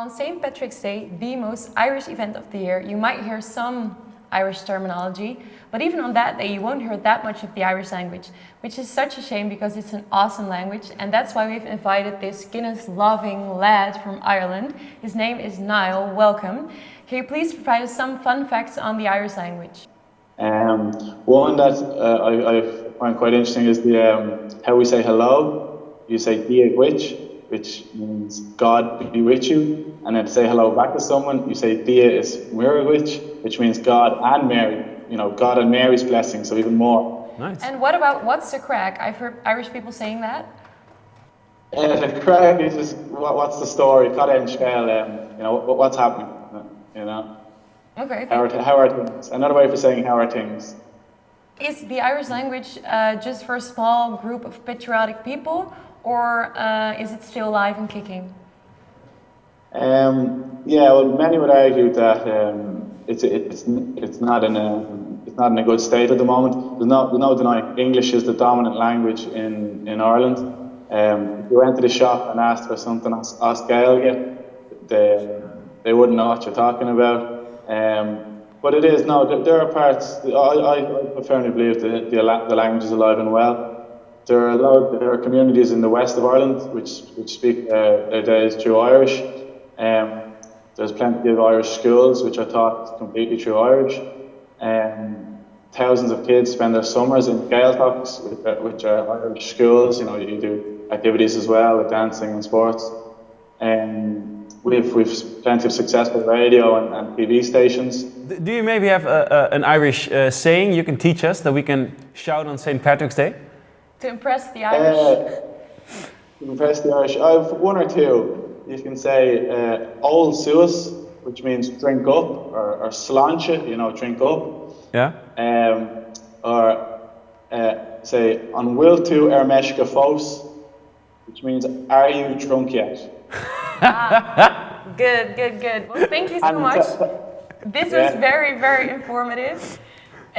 On St. Patrick's Day, the most Irish event of the year, you might hear some Irish terminology, but even on that day you won't hear that much of the Irish language, which is such a shame because it's an awesome language and that's why we've invited this Guinness-loving lad from Ireland. His name is Niall, welcome. Can you please provide us some fun facts on the Irish language? Um, one that uh, I, I, find quite interesting is the um, how we say hello. You say dia which, which means God be with you. And then to say hello back to someone, you say Dia is which, which means God and Mary. You know, God and Mary's blessing, so even more. Nice. And what about what's the craic? I've heard Irish people saying that. Uh, the craic is just what, what's the story? Cut in shell, um, you know, what, what's happening, you know. Okay. How are, how are things? Another way for saying how are things. Is the Irish language uh, just for a small group of patriotic people, or uh, is it still alive and kicking? Um, yeah, well, many would argue that um, it's it's it's not in a it's not in a good state at the moment. There's no there's no denying English is the dominant language in in Ireland. Um, if you went to the shop and asked for something as Gaeilge, they they wouldn't know what you're talking about. Um, but it is no. There are parts. I I, I firmly believe that the the language is alive and well. There are a lot. Of, there are communities in the west of Ireland which which speak uh, their days through Irish. Um, there's plenty of Irish schools which are taught completely through Irish. Um, thousands of kids spend their summers in Gaeltachts, which are Irish schools. You know, you do activities as well, with dancing and sports. Um, we've, we've plenty of successful radio and, and TV stations. Do you maybe have a, a, an Irish uh, saying you can teach us that we can shout on St. Patrick's Day? To impress the Irish? Uh, to impress the Irish. I have one or two you can say uh, old suas, which means drink up, or, or sláinte, you know, drink up. Yeah. Um, or uh, say on will to ermeshka fos, which means are you drunk yet? ah, good, good, good. Well, thank you so and, much. This yeah. was very, very informative.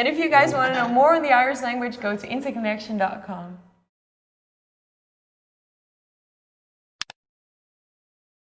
And if you guys want to know more on the Irish language, go to interconnection.com.